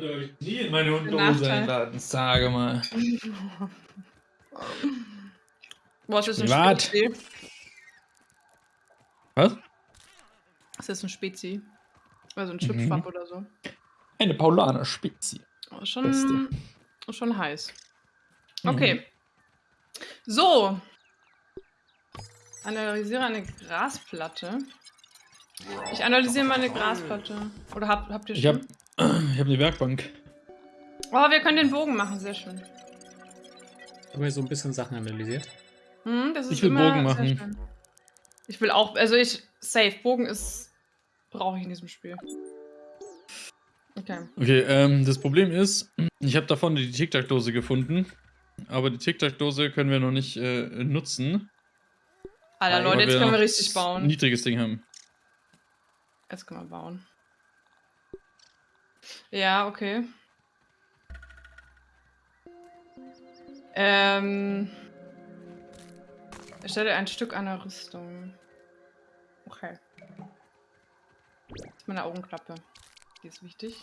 würde euch nie in meine Hundehose Nachteil. einladen, sage mal. Boah, ist das ein Privat. Spezi? Was? Ist das ein Spezi? Also ein Mhm. Chipschwapp oder so. Eine Paulaner Spezi. Oh, Schon, Beste. schon heiß. Mhm. Okay. So. Analysiere eine Grasplatte. Ich analysiere meine Grasplatte. Oder habt, habt ihr Ich schon? Ich hab eine Werkbank. Oh, wir können den Bogen machen, sehr schön. Haben wir so ein bisschen Sachen analysiert? Hm, das ist Ich will immer Bogen machen. Ich will auch, also ich, safe, Bogen ist, brauche ich in diesem Spiel. Okay. Okay, ähm, das Problem ist, ich habe davon die Tic-Tac-Dose gefunden. Aber die Tic-Tac-Dose können wir noch nicht äh, nutzen. Alter, Leute, jetzt können wir richtig bauen. Ein niedriges Ding haben. Jetzt können wir bauen. Ja, okay. Ähm. Erstelle ein Stück einer Rüstung. Okay. Das ist meine Augenklappe. Die ist wichtig.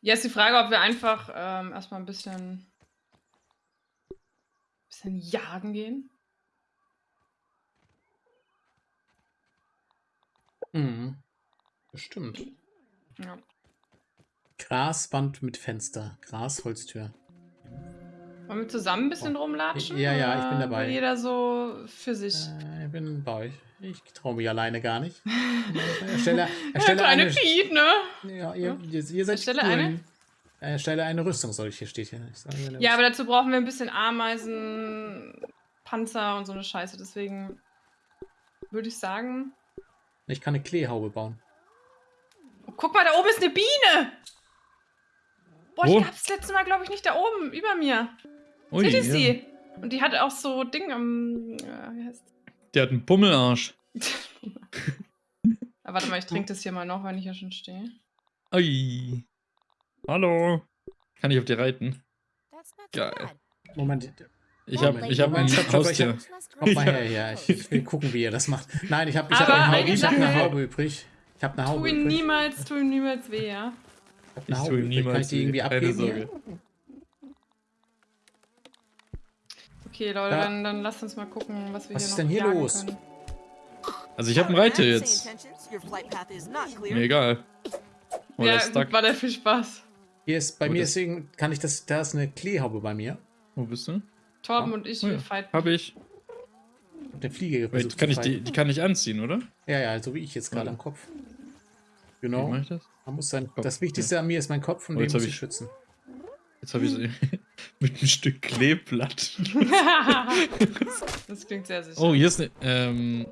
Jetzt die Frage, ob wir einfach ähm, erstmal ein bisschen, bisschen jagen gehen. Mhm. Bestimmt. Ja. Graswand mit Fenster. Grasholztür. Wollen wir zusammen ein bisschen rumlatschen? Ja, ja, ich bin dabei. Jeder so für sich. Äh, ich bin bei euch. Ich traue mich alleine gar nicht. Erstelle, erstelle eine. Piet, ne? Ja, ihr, ihr, ihr seid Erstelle cool. eine? Erstelle eine Rüstung, soll ich hier steht hier. Ja, aber dazu brauchen wir ein bisschen Ameisen, Panzer und so eine Scheiße. Deswegen würde ich sagen. Ich kann eine Kleehaube bauen. Oh, guck mal, da oben ist eine Biene! Boah, Wo? die gab's das letzte Mal, glaube ich, nicht da oben, über mir. Ui, Seht ihr ja. sie? Und die hat auch so Ding am. Äh, wie heißt Der hat einen Pummelarsch. Ah, warte mal, ich trinke das hier mal noch, wenn ich hier schon stehe. Ui. Hallo. Kann ich auf dir reiten? Geil. Moment. Ich Oh, habe ich hab ein stopp, ich Haustier. Kommt mal her, ja. Ich, ich will gucken, wie ihr das macht. Nein, ich habe ich hab eine, eine Haube, ich hab eine Haube übrig. Ich habe eine Tu Haube ihm übrig. niemals, tu ihm niemals weh, ja? Ich hab Ich eine Haube tue ihm übrig. Kann ich niemals die irgendwie keine abgeben? Sorge. Okay, Leute, dann, dann lasst uns mal gucken, was wir Was hier ist noch denn hier jagen los? Können. Also ich habe einen Reiter jetzt. Mir egal. Oh, der ja, ist stuck. war der viel Spaß. Hier ist, bei Wo mir deswegen kann ich das, da ist eine Kleehaube bei mir. Wo bist du? Torben Ja. und ich, Oh ja. wir fighten. Hab ich. Der Fliege Wait, versucht kann ich die, die kann ich anziehen, oder? Ja, ja, so wie ich jetzt gerade Warte. am Kopf. Wie Genau. mach ich das? Man muss sein, Kopf, das Wichtigste an mir ist mein Kopf und Oh, den muss ich ich- schützen. Jetzt habe ich sie mit einem Stück Kleeblatt. das klingt sehr sicher. Oh, hier ist eine ähm,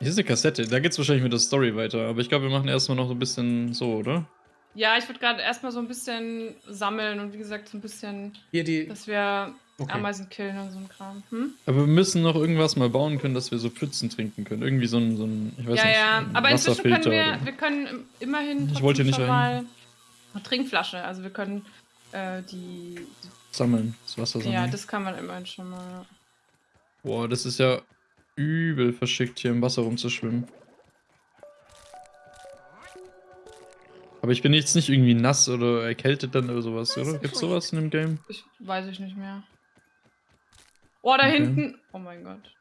hier ist eine Kassette. Da geht's wahrscheinlich mit der Story weiter. Aber ich glaube, wir machen erstmal noch so ein bisschen so, oder? Ja, ich würde gerade erstmal so ein bisschen sammeln und wie gesagt, so ein bisschen, Hier die. dass wir Okay. Ameisen killen und so ein Kram. Hm? Aber wir müssen noch irgendwas mal bauen können, dass wir so Pfützen trinken können. Irgendwie so ein, so ein ich weiß Ja, nicht, ja. Aber inzwischen können wir, wir können im- immerhin Ich wollte nicht schon mal eine Trinkflasche. Also wir können äh, die, sammeln. Das Wasser sammeln. ja, das kann man immerhin schon mal. Boah, das ist ja übel verschickt, hier im Wasser rumzuschwimmen. Aber ich bin jetzt nicht irgendwie nass oder erkältet dann oder sowas, oder? Gibt's sowas in dem Game? Ich weiß ich nicht mehr. Oh, da Okay. hinten. Oh mein Gott.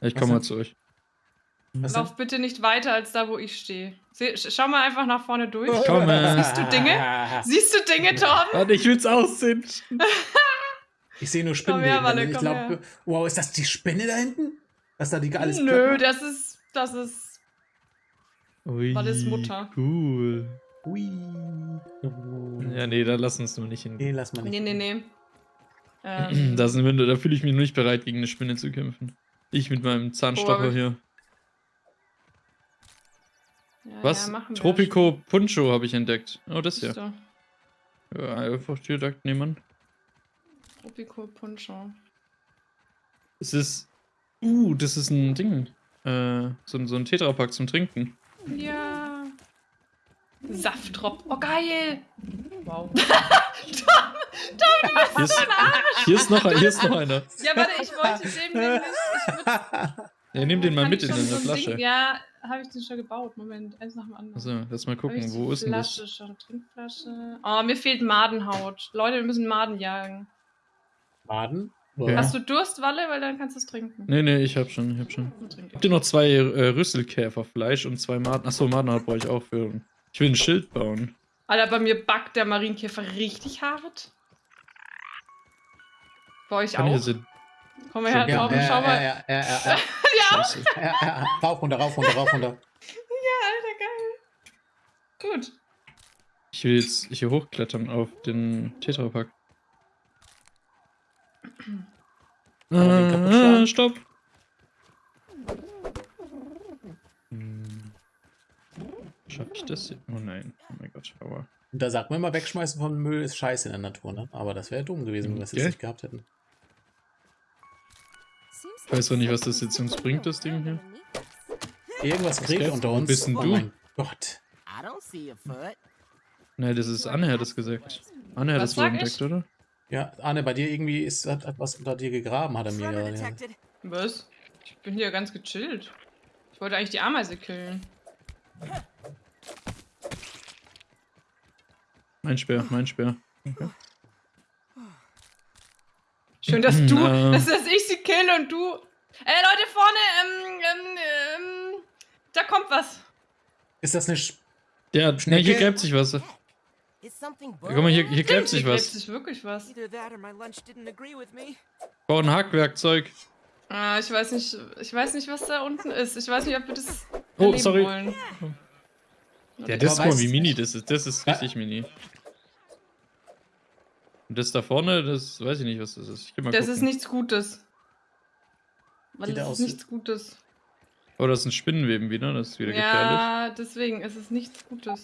Ich komme mal zu euch. Was Lauf bitte nicht weiter als da, wo ich stehe. Schau mal einfach nach vorne durch. Ich komme. Siehst du Dinge? Siehst du Dinge, Torben? Warte, ich will's aussehen. Ich sehe nur Komm her. Walle, ich komm glaube, her. wow, ist das die Spinne da hinten? Was da die alles Nö, platt das ist. Das ist. Ui, Wallis Mutter. Cool. Hui. Ja, nee, da lass uns nur nicht Nee, hingehen. lass mal nicht. Nee, nee, nee. Ähm, Da, sind wir, da fühle ich mich noch nicht bereit, gegen eine Spinne zu kämpfen. Ich mit meinem Zahnstocher hier. ja, Was? Ja. Tropico Puncho habe ich entdeckt. Oh, das hier. du? Ja, einfach direkt nehmen. Tropico Puncho. Es ist. Uh, das ist ein Ding. Äh, so, ein- so ein Tetrapack zum Trinken. Ja. Saftdrop. Oh, geil. Wow. Hier ist, hier ist, noch, hier ist noch einer. Ja, warte, ich wollte dem nämlich. Ich würd, Ja, nimm den mal mit in schon eine so ein Flasche. Ding, ja, habe ich den schon gebaut? Moment, eins nach dem anderen. Also, lass mal gucken, wo ist denn das? schon? Trinkflasche. Oh, mir fehlt Madenhaut. Leute, wir müssen Maden jagen. Baden? Ja. Hast du Durst, Walle? Weil dann kannst du es trinken. Nee, nee, ich hab schon, ich hab schon. Habt ihr noch zwei äh, Rüsselkäferfleisch und zwei Maden? Achso, Madenhaut brauche ich auch für. Ich will ein Schild bauen. Alter, bei mir backt der Marienkäfer richtig hart. Bei euch Kann auch? sind. Komm her, Ja, Torben, ja, schau ja, mal. ja, ja, ja, ja, ja, ja. Rauf, runter, rauf, runter, rauf, runter. Alter, geil. Gut. Ich will jetzt hier hochklettern auf den Tetrapack. Aber Äh, stopp! Hm. Schaff ich das? hier? Oh nein. Oh mein Gott. Und da sagt man immer, wegschmeißen von Müll ist scheiße in der Natur, ne? Aber das wäre dumm gewesen, wenn wir es jetzt nicht gehabt hätten. Ich weiß auch nicht, was das jetzt uns bringt, das Ding hier. Irgendwas gell? unter uns. bist oh du? mein Gott. Nein, das ist Anne hat das gesagt. Anne hat Was das wohl entdeckt, ich? oder? Ja, Arne, bei dir irgendwie ist hat, hat was unter dir gegraben, hat er mir gerade. Ja. Was? Ich bin hier ganz gechillt. Ich wollte eigentlich die Ameise killen. Mein Speer, mein Speer. Schön, dass du, Äh. dass, dass ich sie kill und du. Ey, Leute, vorne, ähm, ähm, ähm, da kommt was. Ist das eine Sch Der, ne, Schnecke? hier gräbt sich was. Is something Guck mal, hier, hier gräbt sich hier gräbt was. sich wirklich was. Bau ein Hackwerkzeug. Ah, ich weiß nicht, ich weiß nicht, was da unten ist. Ich weiß nicht, ob wir das Oh, sorry. wollen. Ja, das ist mal wie mini das ist. Das ist Ja. richtig mini. Und das da vorne, das weiß ich nicht, was das ist. Ich geh mal Das gucken. ist nichts Gutes. Weil das ist nichts Gutes. Oh, das ist ein Spinnenweben wieder, das ist wieder gefährlich. Ja, deswegen ist es nichts Gutes.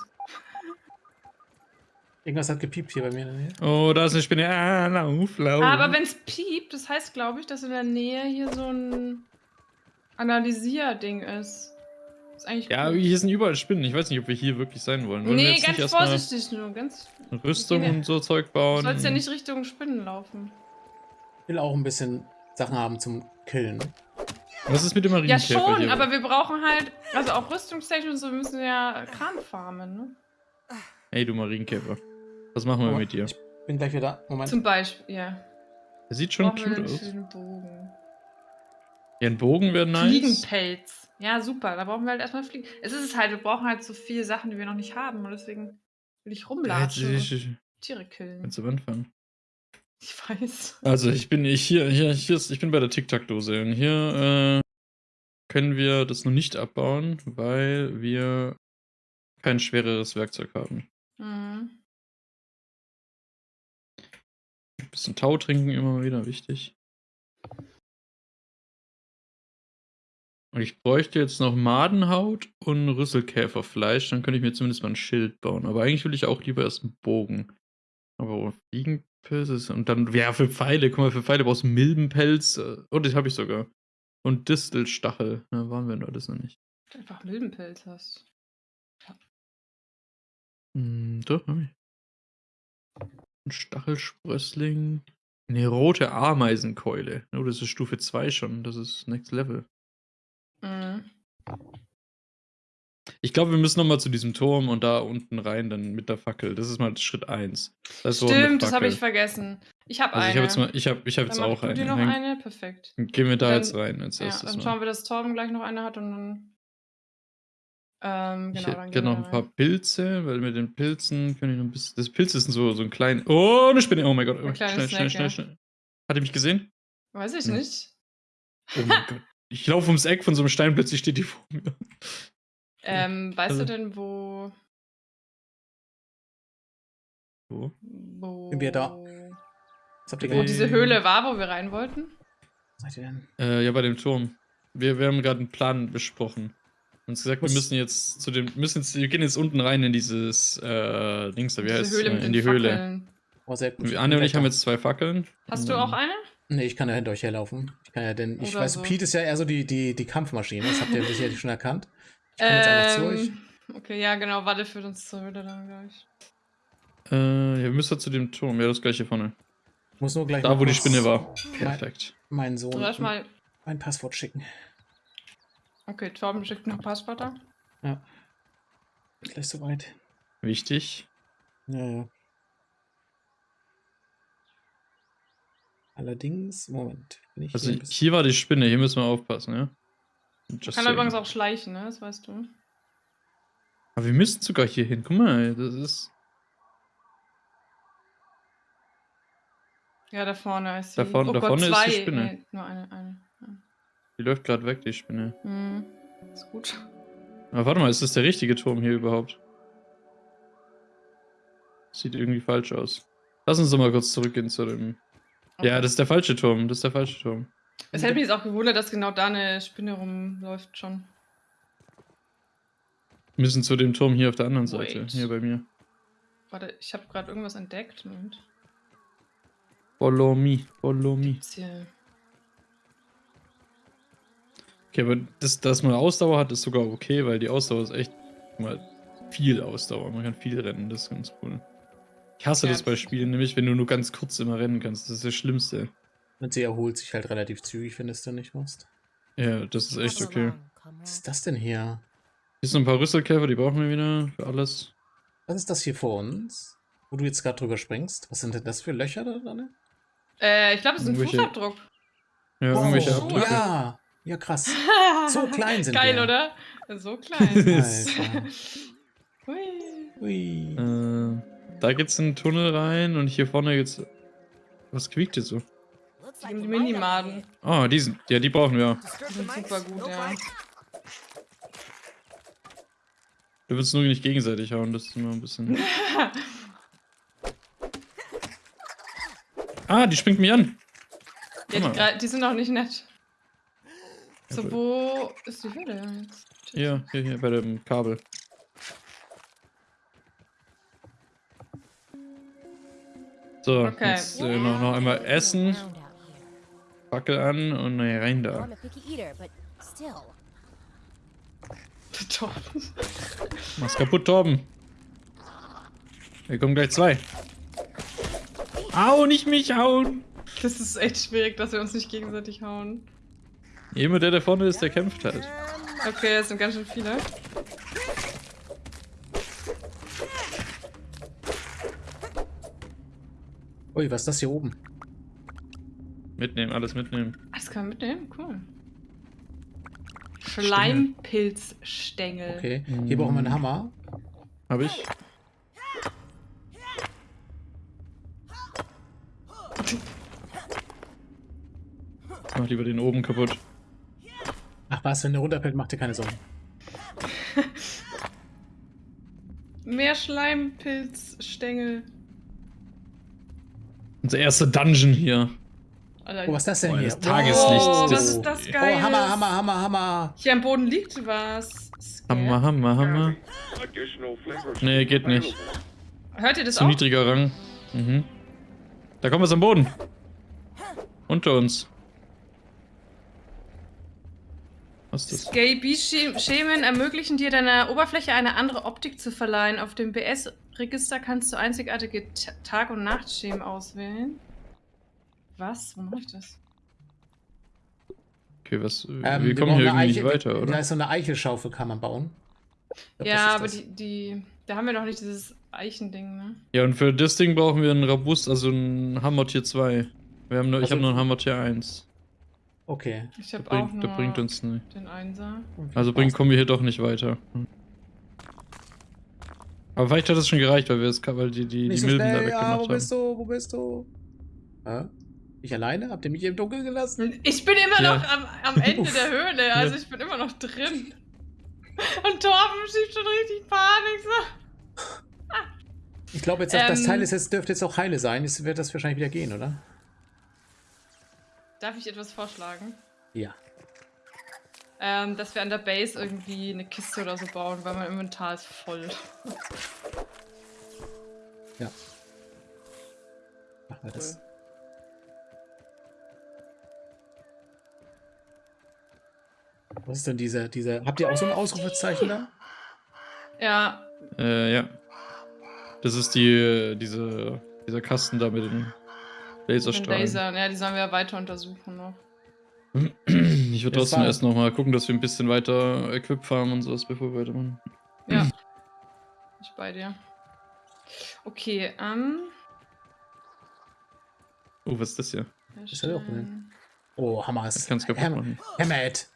Irgendwas hat gepiept hier bei mir in der Nähe. Oh, da ist eine Spinne. Ah, lauf, lauf. Aber wenn es piept, das heißt, glaube ich, dass in der Nähe hier so ein Analysier-Ding ist. Ist eigentlich Ja, gut. hier sind überall Spinnen. Ich weiß nicht, ob wir hier wirklich sein wollen. Wollen Nee, ganz vorsichtig nur. Ganz. Rüstung Okay. und so Zeug Du bauen? sollst ja nicht Richtung Spinnen laufen. Ich will auch ein bisschen Sachen haben zum Killen. Was ist mit dem Ja, Marienkäfer schon, hier? aber wir brauchen halt, also auch rüstungstechnisch und so, wir müssen ja Kran farmen, ne? Hey, du Marienkäfer. Was machen wir Moment, mit dir? Ich bin gleich wieder da. Moment. Zum Beispiel, ja. Der sieht schon Brauchen cute aus. Bogen. Ja, ein Bogen wäre nice. Fliegenpelz. Ja, super. Da brauchen wir halt erstmal Fliegen. Es ist es halt, wir brauchen halt so viele Sachen, die wir noch nicht haben. Und deswegen will ich Ja, rumlatschen ich, und ich, Tiere killen. jetzt am Anfang. Ich weiß. Also ich bin ich hier, hier, hier ist, ich bin bei der Tic-Tac-Dose und hier äh, können wir das noch nicht abbauen, weil wir kein schwereres Werkzeug haben. Mhm. Ein bisschen Tau trinken immer wieder, wichtig. Ich bräuchte jetzt noch Madenhaut und Rüsselkäferfleisch, dann könnte ich mir zumindest mal ein Schild bauen. Aber eigentlich will ich auch lieber erst einen Bogen. Aber Fliegenpilze ist- und dann, ja, für Pfeile, guck mal, für Pfeile brauchst du Milbenpelz. Oh, das habe ich sogar. Und Distelstachel. Na, waren wir da das noch nicht. Du einfach Milbenpelz hast. Hm, doch, hab ich. Ein Stachelsprössling. Eine rote Ameisenkeule. Oh, das ist Stufe 2 schon. Das ist Next Level. Mhm. Ich glaube, wir müssen nochmal zu diesem Turm und da unten rein, dann mit der Fackel. Das ist mal Schritt 1. Das ist so eine Stimmt, das habe ich vergessen. Ich habe Also eine. ich habe jetzt, mal- ich hab, ich hab jetzt auch du eine. noch Dann eine? Perfekt. Gehen wir da Dann- jetzt rein als Ja, erstes dann mal. schauen wir, dass Torben gleich noch eine hat und dann. Ähm, ich genau, hätte gerne gehen noch ein paar. Pilze, weil mit den Pilzen kann ich noch ein bisschen. Das Pilz ist so, so ein klein. Oh, eine Spinne. Oh mein Gott. Oh, kleiner schnell, schnell, Snack, schnell, ja. schnell. Hat er mich gesehen? Weiß ich Hm. nicht. Oh mein Gott. Ich laufe ums Eck von so einem Stein, plötzlich steht die vor mir. Ähm, weißt Also- du denn, wo. Wo? wo Sind wir da? Was habt ihr Wo diese Höhle war, wo wir rein wollten? Was seid ihr denn? Äh, ja, bei dem Turm. Wir, wir haben gerade einen Plan besprochen. Uns gesagt, wir Was- müssen jetzt zu dem, müssen jetzt, wir gehen jetzt unten rein in dieses äh, Dings da, wie Diese heißt Höhle äh, mit in die Höhle. Fackeln. Oh, sehr gut. Wir- Anne und ich haben jetzt zwei Fackeln. Hast du auch eine? Nee, ich kann ja hinter euch herlaufen. Ich kann ja denn. Ich Oder weiß, so. Pete ist ja eher so die, die, die Kampfmaschine. Das habt ihr sicherlich schon erkannt. Ich komme jetzt einfach zu euch. Ähm, okay, ja, genau. Warte führt uns zur Höhle dann gleich. Äh, ja, wir müssen zu dem Turm. Ja, das gleiche vorne. Ich muss nur gleich. Da, wo die Spinne war. Mein, Perfekt. meinen Sohn Soll ich mal. mein Passwort schicken. Okay, Torben schickt noch Passwörter. Ja. Gleich soweit. Wichtig. Ja, ja. Allerdings, Moment. Bin ich Also hier bisschen- hier war die Spinne, hier müssen wir aufpassen, ja? Just Kann übrigens auch schleichen, ne? Das weißt du. Aber wir müssen sogar hier hin. Guck mal, das ist. Ja, da vorne ist sie. Da vorne- oh da Gott, vorne ist zwei. die Spinne. Nee, nur eine. eine. Ja. Die läuft gerade weg, die Spinne. Hm. Ist gut. Aber warte mal, ist das der richtige Turm hier überhaupt? Sieht irgendwie falsch aus. Lass uns doch mal kurz zurückgehen zu dem. Ja, Okay. das ist der falsche Turm. Das ist der falsche Turm. Es hätte mich jetzt auch gewundert, dass genau da eine Spinne rumläuft schon. Wir müssen zu dem Turm hier auf der anderen Seite. Wait. Hier bei mir. Warte, ich habe gerade irgendwas entdeckt. Moment. Follow me, follow me. Okay, aber das, dass man Ausdauer hat, ist sogar okay, weil die Ausdauer ist echt mal viel Ausdauer. Man kann viel rennen, das ist ganz cool. Ich hasse Ja, das bei das Spielen, nämlich wenn du nur ganz kurz immer rennen kannst. Das ist das Schlimmste. Und sie erholt sich halt relativ zügig, findest du nicht, Most? Ja, das ist echt okay. Was ist das denn hier? Hier sind ein paar Rüsselkäfer, die brauchen wir wieder für alles. Was ist das hier vor uns? Wo du jetzt gerade drüber springst? Was sind denn das für Löcher da drin? Äh, ich glaube, es ist ein Irgendwelche- Fußabdruck. Ja, irgendwelche Wow. Abdrücke. Ja, ja krass. So klein sind Geil, wir. oder? So klein. Alter. Hui. Ui. Äh, da geht's in den Tunnel rein und hier vorne geht's. Was quiekt jetzt so? Die Minimaden. Ah, die sind. Ja, die brauchen wir. Die sind super gut, ja. Du willst nur nicht gegenseitig hauen, das ist immer ein bisschen. ah, die springt mich an. Ja, die, die sind auch nicht nett. So, wo ist die Höhle jetzt? Hier, hier, hier bei dem Kabel. So, Okay. jetzt äh, noch, noch einmal essen. Fackel an und naja, rein da. Torben. Mach's kaputt, Torben. Hier kommen gleich zwei. Au, nicht mich hauen! Das ist echt schwierig, dass wir uns nicht gegenseitig hauen. Immer der, der vorne ist, der kämpft halt. Okay, es sind ganz schön viele. Ui, was ist das hier oben? Mitnehmen, alles mitnehmen. Das kann man mitnehmen, cool. Schleimpilzstängel. Okay. Hier brauchen wir einen Hammer. Hab ich. Mach lieber den oben kaputt. Ach was, wenn der runterfällt, macht dir keine Sorgen. Mehr Schleimpilzstängel. Unser erster Dungeon hier. Oh, was ist das denn Boah, hier? das Tageslicht, Oh, das was ist- das Oh, geil? Hammer, Hammer, Hammer, Hammer. Hier am Boden liegt was. Scared. Hammer, Hammer, Hammer. Nee, geht nicht. Hört ihr das Zu auch? niedriger Rang. Mhm. Da kommt was am Boden. Unter uns. Was ist das? Scaby-Schemen ermöglichen dir deiner Oberfläche eine andere Optik zu verleihen. Auf dem BS-Register kannst du einzigartige Ta- Tag- und Nachtschemen auswählen. Was? Wo mache ich das? Okay, was? Ähm, wir wir kommen hier irgendwie nicht Eiche- weiter, Da oder? ist so eine Eichelschaufel, kann man bauen. Ich glaub, ja, aber die, die. Da haben wir noch nicht dieses Eichending, ne? Ja, und für das Ding brauchen wir einen Rabust, also einen Hammer Tier 2. Wir haben nur, ich Also- habe nur einen Hammer Tier 1. Okay. Ich habe auch bringt, nur der bringt uns nicht. den Einser. Also bringt, kommen wir hier doch nicht weiter. Aber vielleicht hat das schon gereicht, weil wir es, weil die, die, die so Milben da schnell, ja, weggemacht wo haben. bist du, wo bist du? Hä? Ich alleine? Habt ihr mich im Dunkeln gelassen? Ich bin immer Ja. noch am, am Ende Uff. der Höhle, also Ja. ich bin immer noch drin. Und Torben schiebt schon richtig Panik. So. Ich glaube jetzt, das Ähm. Teil ist jetzt, dürfte jetzt auch heile sein. Es wird das wahrscheinlich wieder gehen, oder? Darf ich etwas vorschlagen? Ja. Ähm, dass wir an der Base irgendwie eine Kiste oder so bauen, weil mein Inventar ist voll. Ja. Machen wir das. Cool. Was ist denn dieser, dieser. Habt ihr auch so ein Ausrufezeichen da? Ja, Äh, ja. Das ist die, diese, dieser Kasten da mit den den Laserstrahlen. Laser. Ja, die sollen wir ja weiter untersuchen noch. Ich würde Das trotzdem erst noch mal gucken, dass wir ein bisschen weiter Equip farmen und sowas, bevor wir weitermachen. Ja. Ich bei dir. Okay, ähm. Oh, was ist das hier? Ist ja auch herstellen. Oh, Hammer. Ich kann's kaputt Hammer, machen. Hammer it.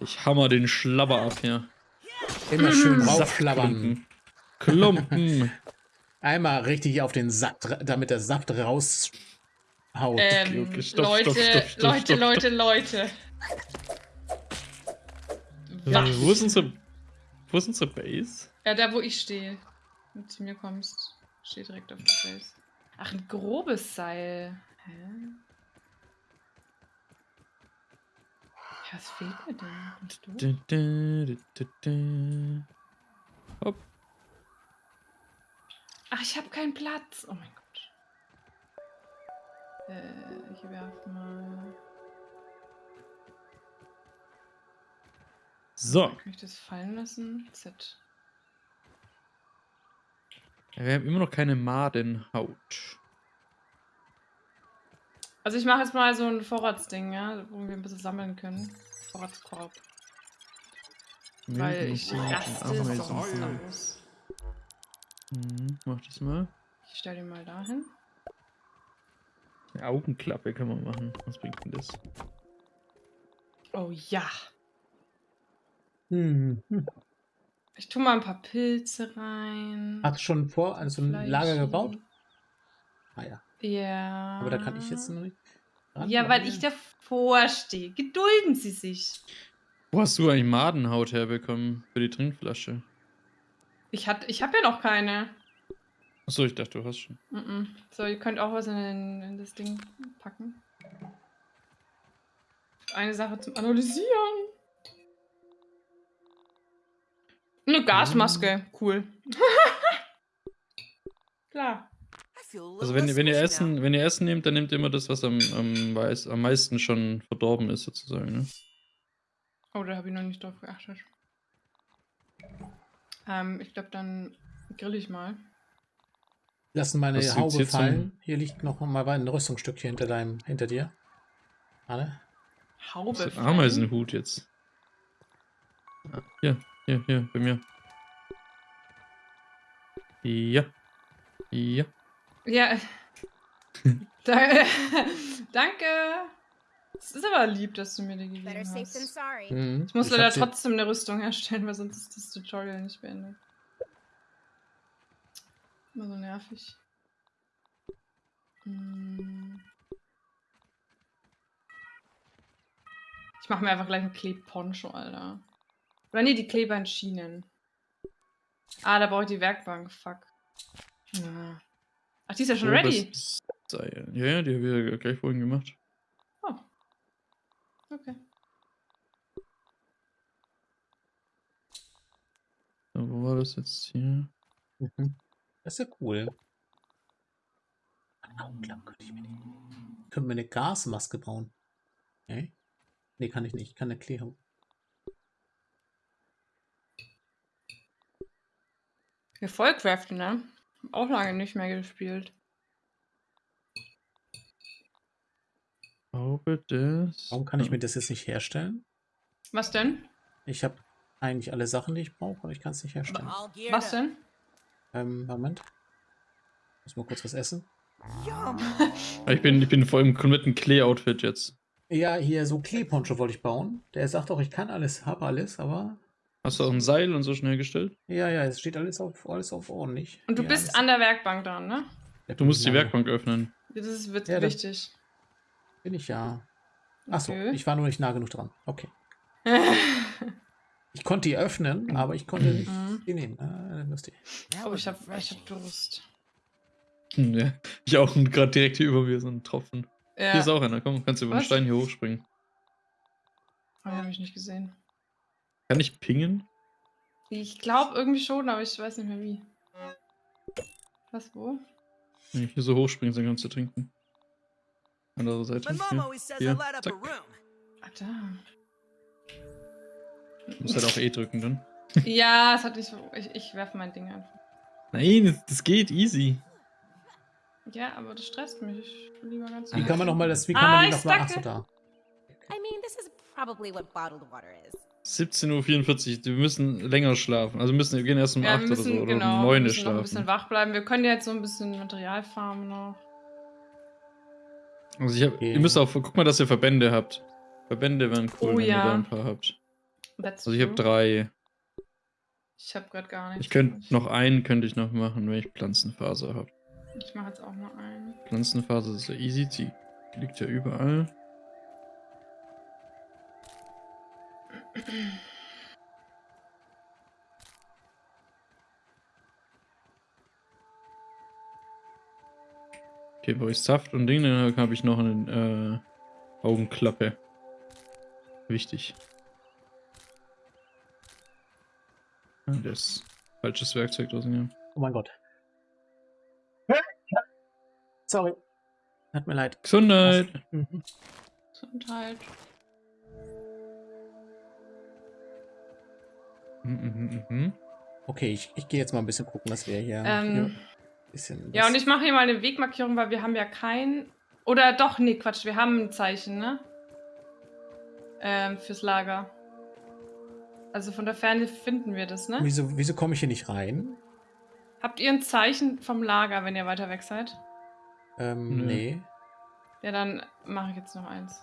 Ich hammer den Schlabber ab hier. Immer schön raufschlabbern. Klumpen. Klumpen. Einmal richtig auf den dra- damit der Saft raushaut. Ähm, Leute, Leute, stopp, Leute, Leute. Was? Wo ist unsere. Wo ist unsere Base? Ja, da wo ich stehe. Wenn du zu mir kommst, steht direkt auf der Base. Ach, ein grobes Seil. Hä? Ja, was fehlt mir denn? Du, du, du. Hopp. Ach, ich habe keinen Platz. Oh mein Gott. Äh, ich werf mal. So. Kann ich das fallen lassen? Z. Ja, wir haben immer noch keine Madenhaut. Also ich mache jetzt mal so ein Vorratsding, ja, wo wir ein bisschen sammeln können. Vorratskorb. Weil ich raste sonst aus. Mhm, mach das mal. Ich stelle den mal dahin. Eine Augenklappe kann man machen. Was bringt denn das? Oh ja. Hm. hm. Ich tue mal ein paar Pilze rein. Hast du schon vor also ein Lager Fleischi. gebaut? Ah ja. Ja. Aber da kann ich jetzt noch nicht. dran, Ja, weil ich davor stehe. Gedulden Sie sich. Wo hast du eigentlich Madenhaut herbekommen für die Trinkflasche? Ich, hat, ich habe ja noch keine. Achso, ich dachte, du hast schon. Mm-mm. So, ihr könnt auch was in, den- in das Ding packen. Eine Sache zum Analysieren. Eine Gasmaske. Cool. Klar. I feel a little Also wenn, wenn ihr Essen, wenn ihr Essen nehmt, dann nehmt ihr immer das, was am, am, weiß, am meisten schon verdorben ist, sozusagen. Ne? Oh, da habe ich noch nicht drauf geachtet. Ähm, ich glaube, dann grill ich mal. Lassen meine Was Haube fallen. Hier liegt noch mal ein Rüstungsstückchen hinter deinem, hinter dir. Anne? Haube. Ameisenhut jetzt. Hier, hier, hier, bei mir. Ja. Ja. Ja. da, danke. Es ist aber lieb, dass du mir die gegeben Better safe than hast. sorry. Mhm. Ich muss leider trotzdem eine Rüstung herstellen, weil sonst ist das Tutorial nicht beendet. Immer so nervig. Hm. Ich mache mir einfach gleich einen Klebponcho, Alter. Oder nee, die Kleber in Schienen. Ah, da brauche ich die Werkbank. Fuck. Ja. Ach, die ist ja schon ready. Grobes Seil. Ja, ja, die habe ich ja gleich vorhin gemacht. Oh. Okay. So, wo war das jetzt hier? Mhm. Das ist ja cool. Augenklappen könnte ich mir nehmen. Können wir eine Gasmaske bauen? Nee? Nee, kann ich nicht. Ich kann eine Klärung. Wir Vollcraften, ne? Hab Auch lange nicht mehr gespielt. Glaube das. Warum kann ich mir das jetzt nicht herstellen? Was denn? Ich habe eigentlich alle Sachen, die ich brauche, aber ich kann es nicht herstellen. Was denn? Ähm, Moment. Muss mal kurz was essen. Ah, Ich bin, ich bin voll im kompletten Klee-Outfit jetzt. Ja, hier so Kleeponcho wollte ich bauen. Der sagt auch, ich kann alles, habe alles, aber Hast du auch ein Seil und so schnell gestellt? ja, ja, es steht alles auf, alles auf ordentlich. Und du Ja, bist an der Werkbank dran, ne? Ja, Du musst die ja, Werkbank öffnen. Das ist wird Ja, wichtig. Bin ich ja. Achso, Okay. ich war nur nicht nah genug dran. Okay. Ich konnte die öffnen, aber ich konnte nicht Mhm. die nehmen. Ah, lustig. Oh, was ich hab, ich hab Durst. Hm, Ja, ich auch gerade direkt hier über mir so ein Tropfen. Ja, Hier ist auch einer. Komm, kannst du über den? Stein hier hochspringen. oh, habe ich nicht gesehen. Kann ich pingen? Ich glaube irgendwie schon, aber ich weiß nicht mehr wie. Was, wo? Wenn ich hier so hochspringen, dann kannst du trinken. Andere Seite. Hier. Hier, zack. Ah, da. Du musst halt auch E drücken dann. Ja, es hat nicht so. Ich, ich werfe mein Ding einfach. Nein, das, das geht easy. Ja, aber das stresst mich. Ich lieber ganz Wie kann man noch mal das, wie kann Ah, man die ich noch mal, ach so, da. I mean, this is probably what bottled water is. 17.44 Uhr, wir müssen länger schlafen. Also wir müssen, wir gehen erst um Ja, 8 wir müssen, oder so oder genau, um wir 9 müssen noch ein bisschen schlafen. wach bleiben. Wir können ja jetzt so ein bisschen Material farmen noch. Also ich hab, Okay. ihr müsst auch, guck mal, dass ihr Verbände habt. Verbände wären cool, Oh wenn ja. ihr da ein paar habt. That's Also ich habe drei. Ich habe gerade gar nichts. Ich könnte noch einen könnte ich noch machen, wenn ich Pflanzenfaser habe. Ich mache jetzt auch noch einen. Pflanzenfaser ist ja easy, die liegt ja überall. Okay, wo ich Saft und Ding, dann habe ich noch eine äh, Augenklappe. Wichtig. Das falsches Werkzeug draußen, ja. Oh mein Gott. Sorry. Hat mir leid. Gesundheit! Mhm. Gesundheit. Mhm, mhm. Okay, ich, ich gehe jetzt mal ein bisschen gucken, dass wir hier, Ähm, hier ein bisschen. Ja, was- und ich mache hier mal eine Wegmarkierung, weil wir haben ja kein. Oder doch, nee, Quatsch, wir haben ein Zeichen, ne? Ähm, fürs Lager. Also von der Ferne finden wir das, ne? Wieso, wieso komme ich hier nicht rein? Habt ihr ein Zeichen vom Lager, wenn ihr weiter weg seid? Ähm, Nö. nee. Ja, dann mache ich jetzt noch eins.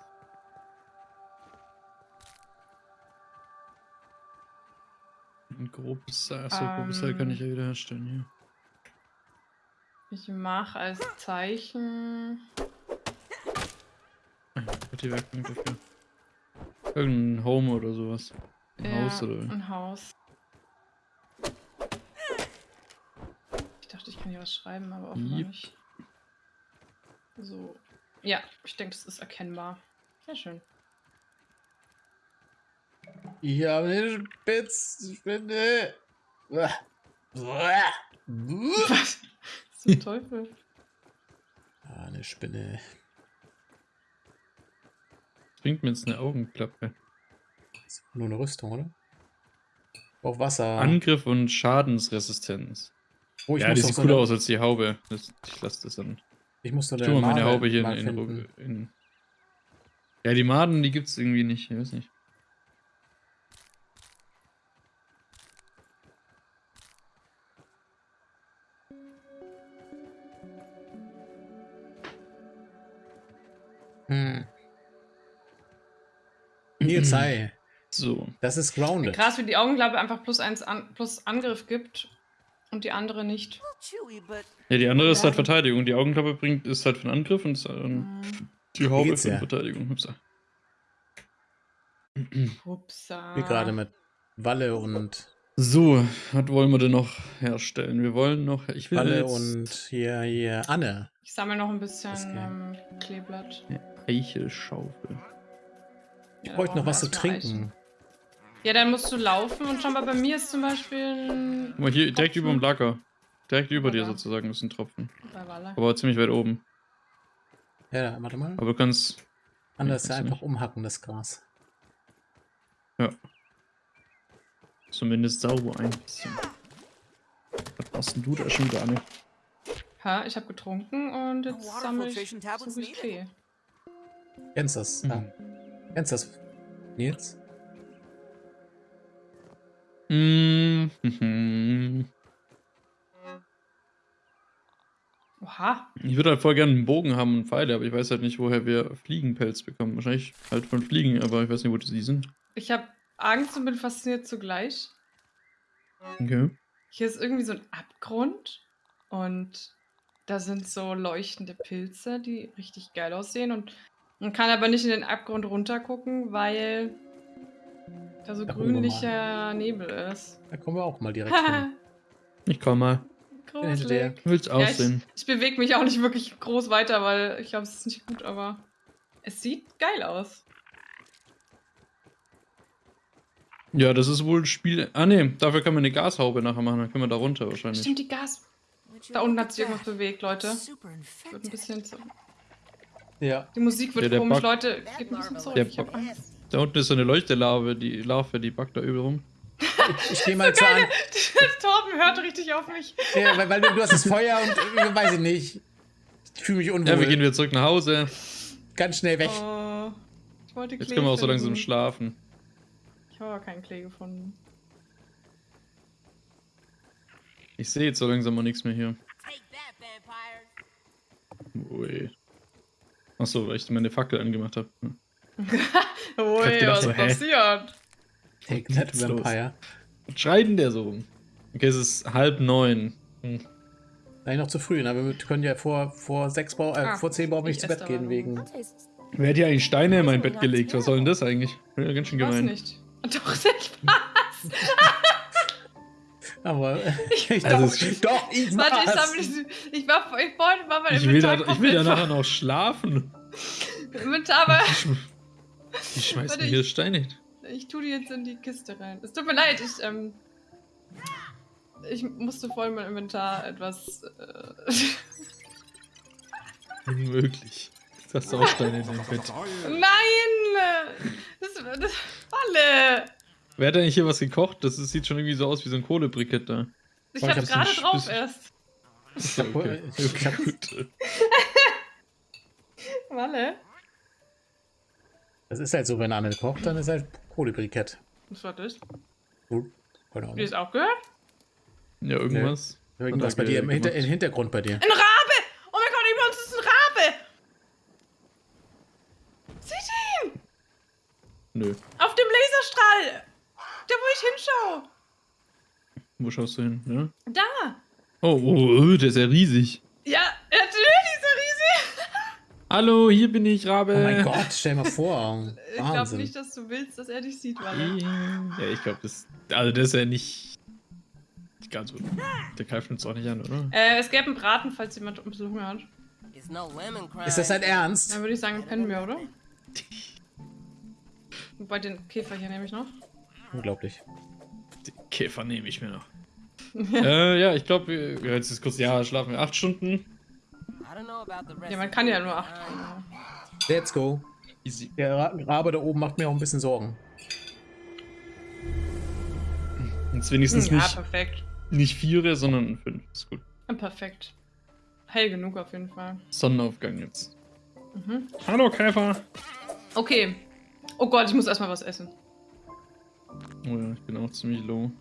Ein grobes Seil, so grobes Seil Ähm. kann ich ja wieder herstellen, Ich mache als Zeichen. hier. Hat die Werkbank dafür. Irgendein Home oder sowas. Ein ja, Haus oder. Ein Haus. Ich dachte, ich kann hier was schreiben, aber offenbar Yep. nicht. So. Ja, ich denke, das ist erkennbar. Sehr schön. Ich habe eine Spitzspinne. Was? Zum Teufel. Ah, eine Spinne. Bringt mir jetzt eine Augenklappe. Nur eine Rüstung, oder? Auf Wasser. Angriff und Schadensresistenz. oh, ich ja, muss die sieht so cooler eine- aus als die Haube. Das, ich lasse das dann. Ich muss nur Ich tue meine Haube hier in, in, in. Ja, die Maden, die gibt's irgendwie nicht. Ich weiß nicht. Hm. Nils, hi. So. Das ist grounded. Krass, wie die Augenklappe einfach plus eins an, plus Angriff gibt und die andere nicht. Ja, die andere ist halt. Verteidigung. Die Augenklappe bringt, ist halt für den Angriff und ist, ähm, Hm. die Haube für ja? Verteidigung. Hupsa. Hupsa. Wie gerade mit Walle und So, was wollen wir denn noch herstellen? Wir wollen noch. Ich will Walle jetzt und hier, hier Anne. Ich sammle noch ein bisschen ähm, Kleeblatt. eine Eichelschaufel. Ich Ja, bräuchte noch was zu trinken. Ja, dann musst du laufen und schau mal, bei mir ist zum Beispiel ein Guck mal, hier direkt über dem Lager. Direkt über dir sozusagen ist ein Tropfen. Aber ziemlich weit oben. Ja, warte mal. Aber du kannst. Anders du einfach nicht. umhacken, das Gras. Zumindest sauber ein bisschen. Was machst denn du da schon wieder, Anne? Ha, ich habe getrunken und jetzt sammle ich, needed. Klee. Kennst das? Mhm. Ah. Kennst das? Nils? Mm, mhm. Oha, Ich würde halt voll gerne einen Bogen haben und Pfeile, aber ich weiß halt nicht, woher wir Fliegenpelz bekommen. Wahrscheinlich halt von Fliegen, aber ich weiß nicht, wo die sind. ich habe Angst und bin fasziniert zugleich. Okay. Hier ist irgendwie so ein Abgrund und da sind so leuchtende Pilze, die richtig geil aussehen und man kann aber nicht in den Abgrund runtergucken, weil da so Da wir grünlicher Nebel ist. Da kommen wir auch mal direkt hin. Ich komm mal. Gruselig. Du willst Ja, ich, aussehen. ich bewege mich auch nicht wirklich groß weiter, weil ich glaube, es ist nicht gut, aber es sieht geil aus. Ja, das ist wohl Spiel. Ah, ne, dafür kann man eine Gashaube nachher machen. Dann können wir da runter wahrscheinlich. Stimmt, die Gas. Da unten hat at sich irgendwas bewegt, Leute. Wird ein bisschen zu. Ja. Die Musik wird Ja, der komisch, Bug- Leute. That Geht ein bisschen. Der Ich Angst. Da unten ist so eine Leuchtelarve, die Larve, die backt da übel rum. Ich gehe mal zur An. Torben hört richtig auf mich. Ja, weil, weil du, du hast das Feuer und äh, weiß ich nicht. Ich fühle mich unwohl. Ja, wir gehen wieder zurück nach Hause. Ganz schnell weg. Oh, ich wollte Jetzt Klee können wir auch so finden. langsam schlafen. Ich habe aber keinen Klee gefunden. Ich sehe jetzt so langsam mal nichts mehr hier. Ui. Achso, weil ich meine Fackel angemacht habe. Hm. Ui, gedacht was so, passiert? Take that? Vampire. Was schreit denn der so rum? Okay, es ist halb neun. Hm. Nein, noch zu früh, aber wir können ja vor, vor sechs Bau, äh, Ah, vor zehn Bauern nicht ich zu Bett gehen wegen. Wer hat hier eigentlich Steine in mein Bett gelegt? Was soll denn das eigentlich? Ja, ganz schön Was gemein. nicht? Doch, ich Spaß. Aber ich Also doch, doch, ich Warte, ich sammle Ich war ich wollte mal mein Ich will, da, Inventar ich will da nachher noch schlafen. Inventar, aber Die, schmeißen Warte, hier ich- Steine. hin. ich tue die jetzt in die Kiste rein. Es tut mir leid, ich, ähm, ich musste vorhin mein Inventar etwas, äh, Unmöglich. Jetzt hast du auch Steine in deinem Bett. Nein! Das, das Falle! Wer hat eigentlich hier was gekocht? Das ist, sieht schon irgendwie so aus wie so ein Kohlebrikett da. Ich Oh, ich hab hab's gerade drauf erst. Ich hab, Okay. ich hab. Falle? das ist halt so, wenn Anne kocht, dann ist halt Kohlebrikett. Was war das? Gut, keine Ahnung. das auch gehört? Ja, irgendwas. Irgendwas Hat bei dir im, Hinter, im Hintergrund bei dir. Ein Rabe! Oh mein Gott, über uns ist ein Rabe! Seht ihr ihn? Nö. Auf dem Laserstrahl! Da, wo ich hinschaue! Wo schaust du hin? Ja? Da! Oh, oh, oh, der ist ja riesig. Ja, natürlich, so riesig! Hallo, hier bin ich, Rabe. Oh mein Gott, stell mal vor. Ich glaube nicht, dass du willst, dass er dich sieht, Walle. Ja, ich glaube, das. Also, das ist ja nicht. nicht ganz so. Der greift uns auch nicht an, oder? Äh, es gäbe einen Braten, falls jemand ein bisschen Hunger hat. Ist das dein Ernst? Dann würde ich sagen, pennen wir, oder? Wobei den Käfer hier nehme ich noch. Unglaublich. Den Käfer nehme ich mir noch. äh, ja, ich glaube, wir, jetzt ist kurz. Ja, schlafen wir acht Stunden. Ja, man kann ja nur acht. Let's go. Easy. Der Ra- Rabe da oben macht mir auch ein bisschen Sorgen. Jetzt wenigstens Ja, nicht, perfekt. nicht vier, sondern fünf. Ist gut. Perfekt. Hell genug auf jeden Fall. Sonnenaufgang jetzt. Mhm. Hallo, Käfer. Okay. Oh Gott, ich muss erstmal was essen. Oh ja, ich bin auch ziemlich low.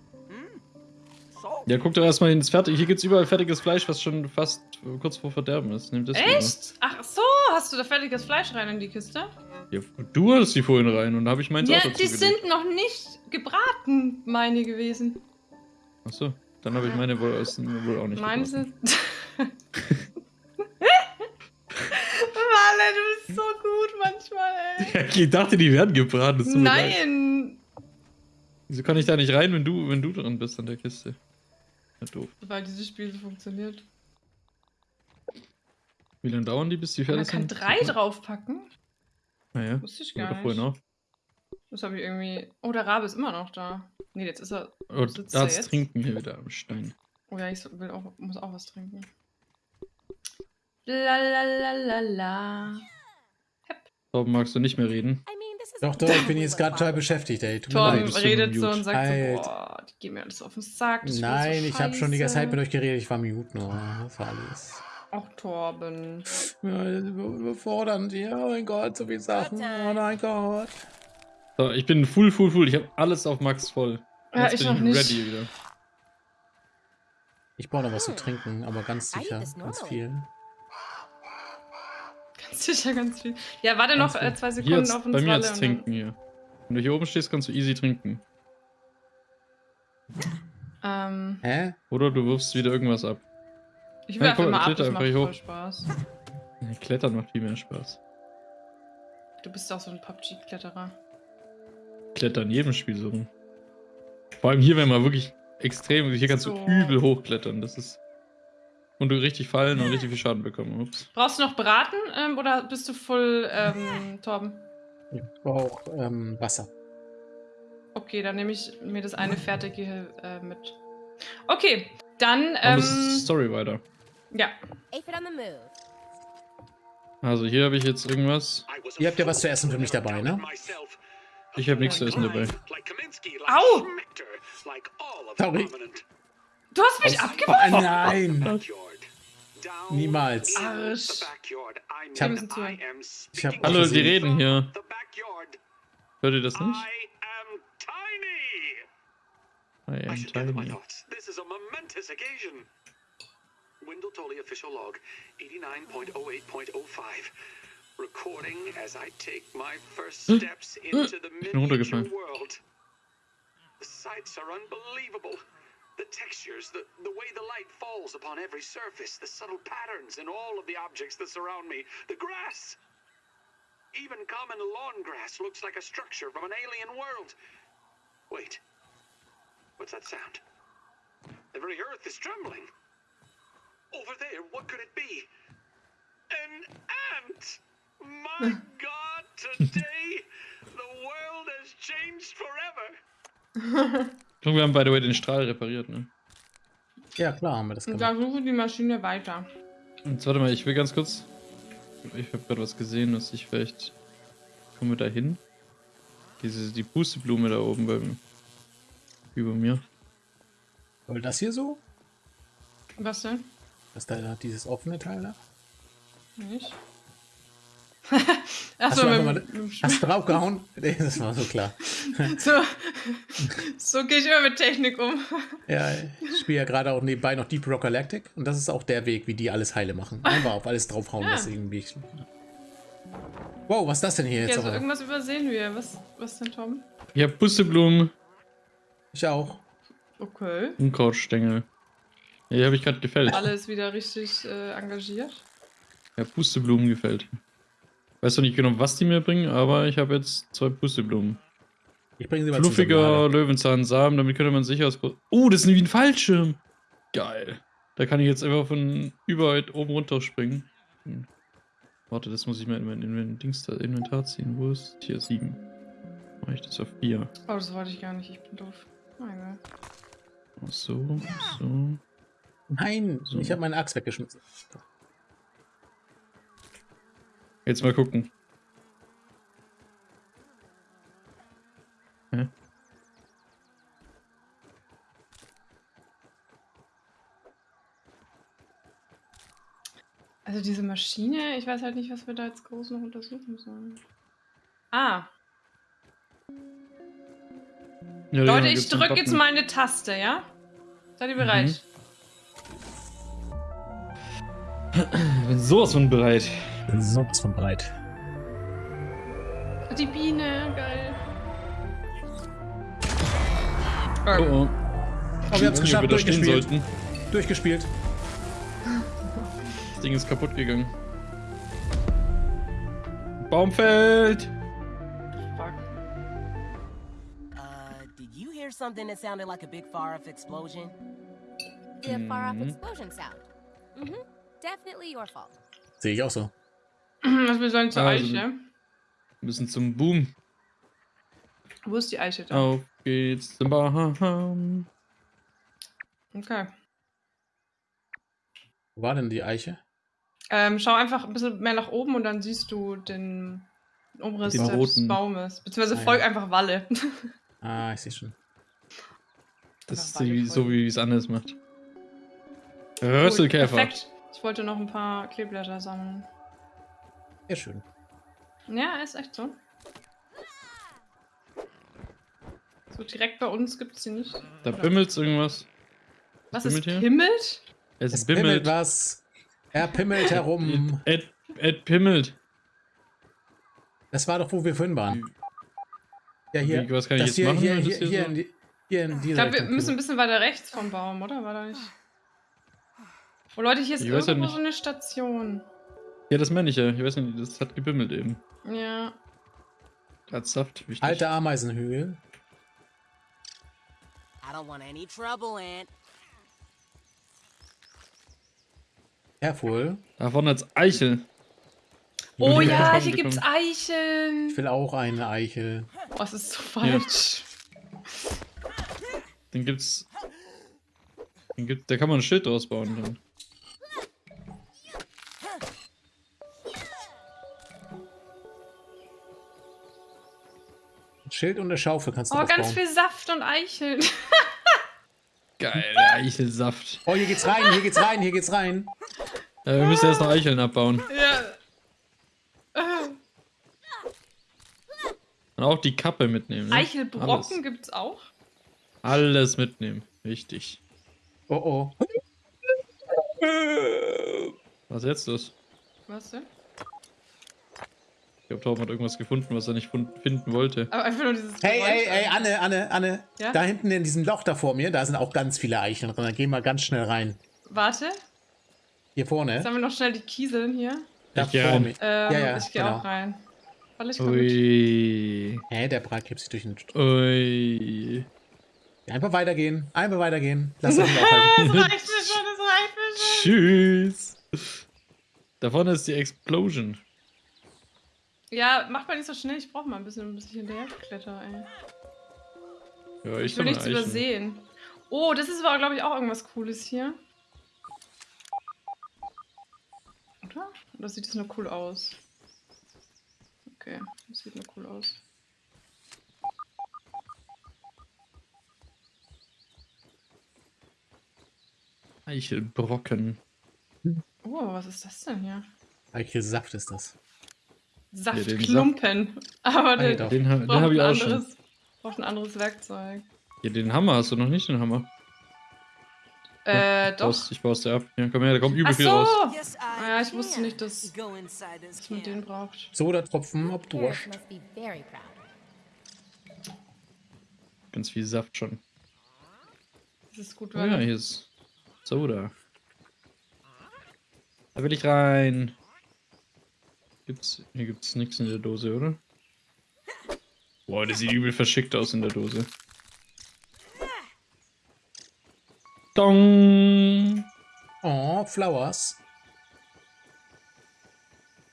So, Ja, guck doch erstmal ins Fertig. Hier gibt's überall fertiges Fleisch, was schon fast kurz vor Verderben ist. Nimm das. Echt? Ach so, hast du da fertiges Fleisch rein in die Kiste? Ja, du hattest die vorhin rein und da habe ich meins Ja, auch dazu die gelegt. sind noch nicht gebraten, meine gewesen. Achso, dann habe ich meine wohl, aus, wohl auch nicht Meine sind. Wale, du bist so gut manchmal, ey. Ja, ich dachte, die werden gebraten. Nein! Wieso kann ich da nicht rein, wenn du, wenn du dran bist an der Kiste? Ja, doof. Weil dieses Spiel so funktioniert. Wie lange dauern die, bis die Man fertig kann sind? drei draufpacken? Naja, Wusste ich gar nicht. auch. Das habe ich irgendwie. Oh, der Rabe ist immer noch da. Nee, jetzt ist er. Oh, da jetzt? Trinken hier wieder am Stein. Oh ja, ich so- will auch, muss auch was trinken. La la la la la. Torben, magst du nicht mehr reden? Is Doch, doch, ich bin jetzt gerade total beschäftigt, ey. Tut du redet so und sagt Alter. so, boah, die gehen mir alles auf den Sack. Nein, so ich habe schon die ganze Zeit mit euch geredet. Ich war mute nur. Das war alles. Auch Torben. Ja, über- überfordernd. Ja, oh mein Gott, so viele Sachen. Oh mein Gott. So, ich bin full, full, full. Ich habe alles auf Max voll. Ja, Jetzt ich bin noch nicht. ready wieder. Ich brauche noch was zu trinken, aber ganz sicher. Ganz viel. Sicher, ganz viel. Ja, warte noch Ganz äh, viel. zwei Hier Sekunden jetzt, auf uns bei mir jetzt trinken hier. Wenn du hier oben stehst, kannst du easy trinken. ähm, Hä? Oder du wirfst wieder irgendwas ab. ich Ja, werfe guck, mal ab, das macht einfach voll hoch. Spaß. Ja, Klettern macht viel mehr Spaß. Du bist auch so ein PUBG-Kletterer. Klettern in jedem Spiel so rum. Vor allem hier, wenn man wirklich extrem. Hier kannst So. du übel hochklettern. Das ist. Und du richtig fallen und richtig viel Schaden bekommen. Ups. Brauchst du noch Braten ähm, oder bist du voll, ähm, Torben? Ich brauche ähm, Wasser. Okay, dann nehme ich mir das eine fertige äh, mit. Okay, dann, Ähm, Story weiter. ja. Also hier habe ich jetzt irgendwas. Ihr habt ja was zu essen für mich dabei, ne? Ich habe nichts zu essen dabei. Au! Sorry. Du hast mich Oh, abgeworfen? nein! Niemals. Arsch. Ich hab-. Ich hab Hallo, die gesehen. reden hier. Hört ihr das nicht? I am tiny. I am should gather my tiny. thoughts. This is a momentous occasion. Wendell Tully official log 89.08.05. Recording as I take my first steps into the Ich bin runtergefallen. miniature world. The sights are unbelievable. The textures, the, the way the light falls upon every surface, the subtle patterns in all of the objects that surround me, the grass. Even common lawn grass looks like a structure from an alien world. Wait. What's that sound? The very earth is trembling. Over there, what could it be? An ant! My god, today the world has changed forever. Und wir haben, by the way, den Strahl repariert, ne? Ja, klar haben wir das Und gemacht. da suche die Maschine weiter. Jetzt warte mal, ich will ganz kurz. Ich habe gerade was gesehen, dass ich vielleicht. Kommen wir da hin? Diese, die Pusteblume da oben beim. Über mir. Soll das hier so? Was denn? Das da dieses offene Teil da? Nicht? Hast Achso, du, mit, mit, hast du draufgehauen? Nee, das war so klar. so, so gehe ich immer mit Technik um. Ja, ich spiele ja gerade auch nebenbei noch Deep Rock Galactic und das ist auch der Weg, wie die alles heile machen. Einfach auf alles draufhauen, Ja. was irgendwie. Wow, was ist das denn hier Ja, jetzt? also aber? irgendwas übersehen wir. Was, was denn, Tom? Ich habe Pusteblumen, Ich auch. Okay. Unkrautstängel. Ja, die habe ich gerade gefällt. Alles wieder richtig äh, engagiert. Ja, Pusteblumen gefällt. Weiß noch nicht genau, was die mir bringen, aber ich habe jetzt zwei Pusteblumen. Ich bringe sie mal. Fluffiger. Löwenzahnsamen, damit könnte man sicher aus. Oh, das ist wie ein Fallschirm. Geil. Da kann ich jetzt einfach von überall oben runter springen. Hm. Warte, das muss ich mal in mein, Inventar ziehen. Wo ist hier 7? Mache ich das auf 4. Oh, das wollte ich gar nicht. Ich bin doof. Meine. So, so. Nein, So. ich habe meine Axt weggeschmissen. Jetzt mal gucken. Hä? Also diese Maschine, ich weiß halt nicht, was wir da jetzt groß noch untersuchen sollen. Ah, Ja, Leute, ich drücke jetzt mal eine Taste, ja? Seid ihr bereit? Ich bin sowas von bereit. Sonst von breit. Die Biene, geil. Oh, Oh. oh. Oh, wir haben es Ich geschafft, durchgespielt. sollten. Durchgespielt. Das Ding ist kaputt gegangen. Baum fällt! Fuck. Uh, did you hear something that sounded like a big far-off explosion? The far off Mhm. explosion sound. Mm-hmm. Definitely your fault. Sehe ich auch so. Was wir sollen zur Also- Eiche. Wir müssen zum Boom. Wo ist die Eiche da? Auf geht's zum Baum. Okay. Wo war denn die Eiche? Ähm, schau einfach ein bisschen mehr nach oben und dann siehst du den Umriss Den des roten. Baumes. Beziehungsweise Ah, folg ja. einfach Walle. Ah, ich sehe schon. Das ist die so, wie es anders macht. Rösselkäfer. Perfekt. Ich wollte noch ein paar Kleeblätter sammeln. Sehr schön. Ja, ist echt so. So direkt bei uns gibt es sie nicht. Da bimmelt's irgendwas. Was bimmelt ist hier? Pimmelt? Es, Es pimmelt bimmelt. was. Er pimmelt herum. Ed, Ed pimmelt. Das war doch, wo wir vorhin waren. Ja, hier. Wie, was kann ich das jetzt hier, machen, Hier, hier, das hier hier, so- in die, hier in Ich dieser glaube, wir müssen ein pimmelt. bisschen weiter rechts vom Baum, oder? War da nicht? Oh Leute, hier ist Ich irgendwo so eine Station. Ja, das meine ich ja. Ich weiß nicht, das hat gebimmelt eben. Ja. Hat Saft. Wichtig. Alte Ameisenhügel. I don't want any trouble, Aunt. Careful. Da vorne als Eichel. Oh ja, hier gibt's. Eicheln. Ich will auch eine Eichel. Oh, das ist so falsch. Den gibt's. Den gibt, da kann man ein Schild draus bauen dann. Schild und eine Schaufel kannst du Oh, ganz aufbauen. viel Saft und Eicheln. Geil, Eichelsaft. Oh, hier geht's rein, hier geht's rein, hier geht's rein. Äh, wir müssen erst noch Eicheln abbauen. Ja. Und auch die Kappe mitnehmen. Ne? Eichelbrocken gibt's auch. Alles. Alles mitnehmen. Wichtig. Oh oh. Was jetzt los? Was denn? Ich glaube, Torben hat irgendwas gefunden, was er nicht finden wollte. Aber einfach nur dieses. Hey, Geräusch. hey, hey, Anne, Anne, Anne. Ja? Da hinten in diesem Loch da vor mir, da sind auch ganz viele Eicheln drin. Da gehen wir ganz schnell rein. Warte, Hier vorne. sammeln wir noch schnell die Kieseln hier. Da Ich vor mir. Ähm, Ja, ja, ich gehe genau. auch rein. Weil ich. Ui. Hä, der Brat kippt sich durch den... Ui. Einfach weitergehen. Einfach weitergehen. Lass uns aufhalten. Das reicht mir schon, das reicht mir schon. Tschüss. Da vorne ist die Explosion. Ja, mach mal nicht so schnell, ich brauche mal ein bisschen, bis ich hinterher kletter, ey. Ja, Ich will sammle nichts Eicheln. übersehen. Oh, das ist aber, glaube ich, auch irgendwas Cooles hier. Oder? Oder sieht das nur cool aus? Okay, das sieht nur cool aus. Eichelbrocken. Oh, was ist das denn hier? Eichelsaft ist das. Saftklumpen. Aber Ah, der doch. Den, ha- den braucht habe ich ein auch schon. anderes, braucht ein anderes Werkzeug. Ja, den Hammer hast du noch nicht, den Hammer. Äh, Ich doch. baust- Ich baust dir ab. Ja, komm her, da kommt übel Ach viel raus. so! I Ah ja, ich wusste nicht, dass, dass man den braucht. Soda-Tropfen, ob Durst. Ganz viel Saft schon. Das ist gut, Oh weil ja, hier ist Soda. Da will ich rein. Gibt's, hier gibt's nichts in der Dose, oder? Boah, das sieht übel verschickt aus in der Dose. Dong! Oh, Flowers.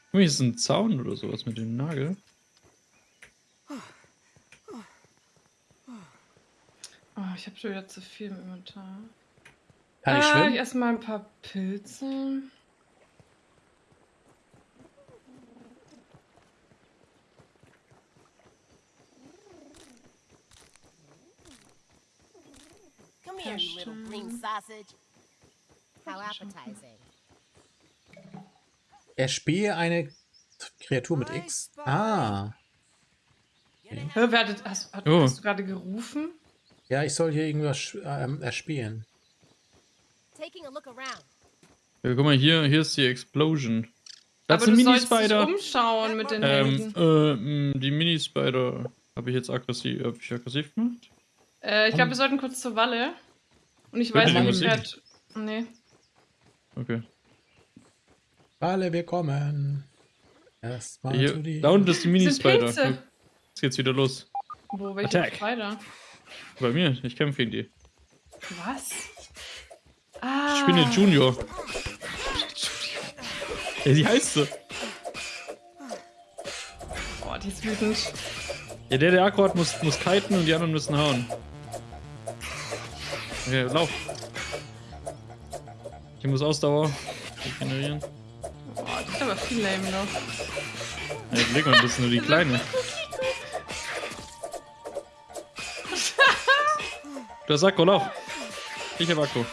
Guck mal, hier ist ein Zaun oder sowas mit dem Nagel. Oh, ich habe schon wieder zu viel im Inventar. Kann ich Ah, schwimmen? Erstmal ein paar Pilze. Come here, you little green sausage. How appetizing. Erspähe eine Kreatur mit X. Ah. Hä, wer hat, hast, hat, Oh. hast du gerade gerufen? Ja, ich soll hier irgendwas ähm, erspähen. Taking a look around. Ja, guck mal, hier, hier ist die Explosion. Da Aber du sollst dich Mini-Spider. umschauen mit den Ähm, Händen. äh, die Mini-Spider habe ich jetzt aggressiv, hab ich aggressiv gemacht? Äh, ich glaube, wir sollten kurz zur Walle. Und ich Hört weiß nicht, wer hat... Nee. Okay. Alle, wir kommen. Erstmal Hier, zu die. da unten ist die Mini-Spider. Jetzt geht's wieder los. Wo, welche Attack. Spider? Bei mir, ich kämpfe gegen die. Was? Ah. Spinne Junior. Ja, die heißt so. Boah, die ist wütend. Ja, der, der Akku hat, muss, muss kiten und die anderen müssen hauen. Okay, lauf. Ich muss Ausdauer regenerieren. Boah, die ist aber viel lame noch. Ja, leg mal, das ist nur die kleine. Du hast Akku, lauf. Ich hab Akku.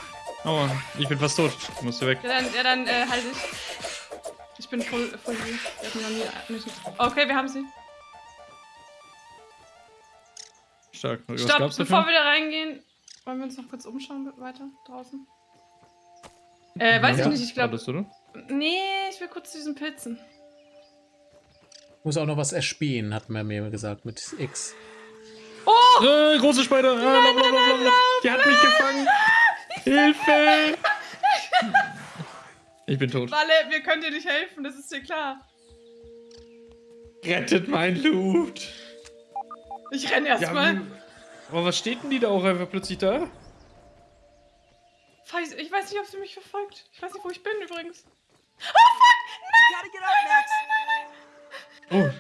Aua, ich bin fast tot. Du musst hier weg. Ja, dann, ja, dann äh, halt ich. Ich bin voll, voll nie. Okay, wir haben sie. Stark. Was Stopp, bevor dafür? wir da reingehen, wollen wir uns noch kurz umschauen weiter draußen? Äh, weiß Ja, ich nicht, ich glaube. Nee, ich will kurz zu diesen Pilzen. Muss auch noch was erspähen, hat man mir gesagt, mit X. Äh, große Spider! Äh, lauf, lauf, lauf, lauf. Die hat mich gefangen! Hilfe! Ich bin tot. Walle, wir können dir nicht helfen, das ist dir klar. Rettet mein Loot! Ich renne Ja, erstmal. hm. Aber was steht denn die da auch einfach plötzlich da? Ich weiß nicht, ob sie mich verfolgt. Ich weiß nicht, wo ich bin übrigens. You gotta get up, Max. Oh.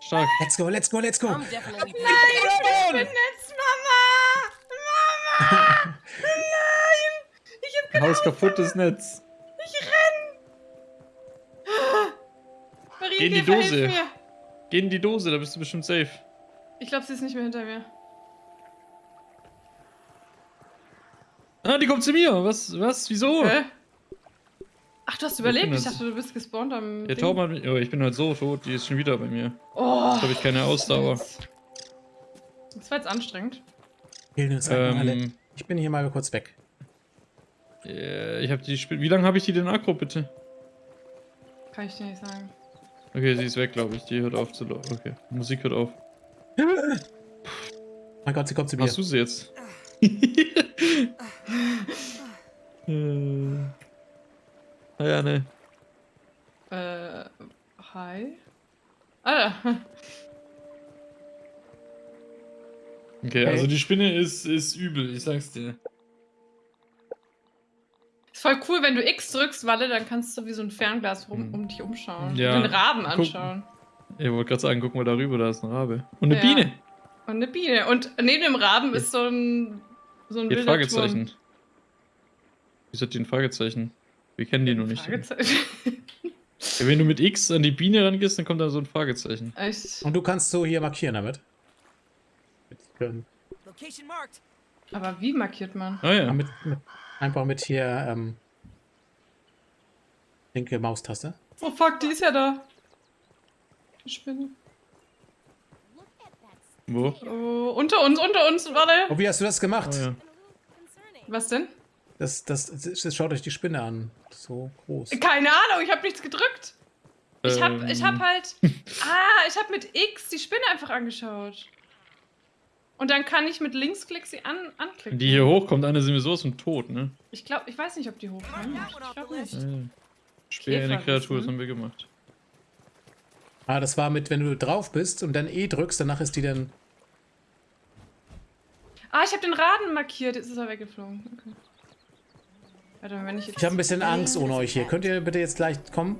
Stark. Let's go, let's go, let's go. I'm definitely Ich bin Netz, Mama! Mama! Nein! Ich hab Haus kaputtes Netz. Ich renn! Marie, Geh in die Dose. Mir. Geh in die Dose, da bist du bestimmt safe. Ich glaube, sie ist nicht mehr hinter mir. Ah, die kommt zu mir. Was? Was? Wieso? Hä? du hast überlebt. Ich jetzt- dachte, du bist gespawnt am. Der Ding. Taube hat mich. Oh, ich bin halt so tot, die ist schon wieder bei mir. Oh. Jetzt habe ich keine Ausdauer. Das war jetzt anstrengend. Ähm, Ich bin hier mal kurz weg. äh, ich habe die Sp Wie lange habe ich die denn aggro, bitte? Kann ich dir nicht sagen. Okay, sie ist weg, glaube ich. Die hört auf zu laufen. Okay. Die Musik hört auf. Mein Gott, sie kommt zu mir. Hast du sie jetzt? Äh. Ah ja, ne. Äh, hi. Ah, Okay, Okay. also die Spinne ist, ist übel, ich sag's dir. ist voll cool, wenn du X drückst, Walle, dann kannst du wie so ein Fernglas rum, Hm. um dich umschauen. Ja, Und den Raben guck- anschauen. Ich wollte gerade sagen, guck mal darüber, da ist ein Rabe. Und eine Ja. Biene. Und eine Biene. Und neben dem Raben ist so ein, so ein Hier Fragezeichen. Turm. Wieso hat die ein Fragezeichen? Wir kennen die noch nicht. Fragezeichen. Ja, wenn du mit X an die Biene rangehst, dann kommt da so ein Fragezeichen. Echt? Und du kannst so hier markieren damit. Mit, Location marked. Aber wie markiert man? Ah ja. mit, mit, einfach mit hier ähm, linke Maustaste. Oh fuck, die ist ja da. Die Spinne. Wo? Oh, unter uns, unter uns, warte. Oh, wie hast du das gemacht? Ah ja. Was denn? Das, das, das, schaut euch die Spinne an. So groß. Keine Ahnung, ich habe nichts gedrückt. Ich hab, ich hab Ähm, halt. Ah, ich hab mit X die Spinne einfach angeschaut. Und dann kann ich mit Linksklick sie an, anklicken. Wenn die hier hochkommt, eine sind wir sowas von tot, ne? Ich glaube, ich weiß nicht, ob die hochkommen. Ich glaube nicht. Ja. Speer eine Kreatur, das haben wir gemacht. Ah, das war mit, wenn du drauf bist und dann E drückst, danach ist die dann. Ah, ich habe den Raden markiert. Jetzt ist er weggeflogen. Okay. Warte mal, wenn ich jetzt. Ich habe ein bisschen Angst ohne euch hier. Könnt ihr bitte jetzt gleich kommen?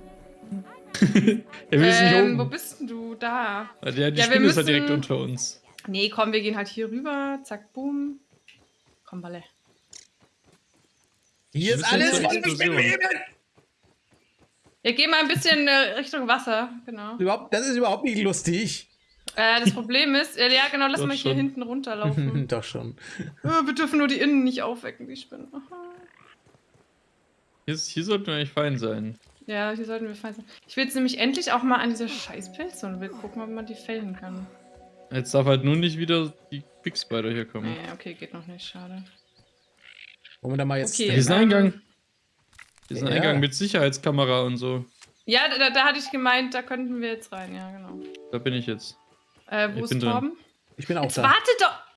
Ja, wir sind ähm, hier wo oben. bist denn du? Da. Ja, die Ja, wir Spinne ist halt direkt müssen- unter uns. Nee, komm, wir gehen halt hier rüber. Zack, boom. Komm, Balle. Hier ist alles voll mit Explosion. Wir gehen mal ein bisschen äh, Richtung Wasser. Genau. Überhaupt, das ist überhaupt nicht lustig. Äh, das Problem ist, äh, ja, genau, lass Doch mal hier schon. hinten runterlaufen. Doch schon. Äh, wir dürfen nur die Innen nicht aufwecken, die Spinnen. Hier, ist- hier sollten wir eigentlich fein sein. Ja, hier sollten wir fein sein. Ich will jetzt nämlich endlich auch mal an dieser scheiß Pilze will gucken, ob man die fällen kann. Jetzt darf halt nur nicht wieder die Big Spider hier kommen. Nee, okay, geht noch nicht, schade. Wollen wir da mal jetzt. Okay. Hier ist ein ähm, Eingang. Ein Ja. Eingang mit Sicherheitskamera und so. Ja, da, da hatte ich gemeint, da könnten wir jetzt rein, ja, genau. Da bin ich jetzt. Äh, wo Ich ist bin drin. Torben? Ich bin auch Jetzt da. warte doch!